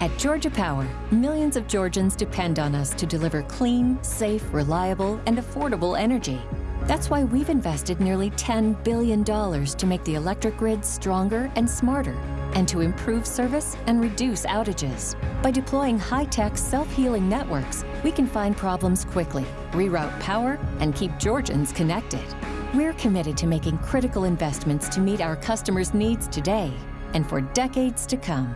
At Georgia Power, millions of Georgians depend on us to deliver clean, safe, reliable, and affordable energy. That's why we've invested nearly $10 billion to make the electric grid stronger and smarter, and to improve service and reduce outages. By deploying high-tech, self-healing networks, we can find problems quickly, reroute power, and keep Georgians connected. We're committed to making critical investments to meet our customers' needs today and for decades to come.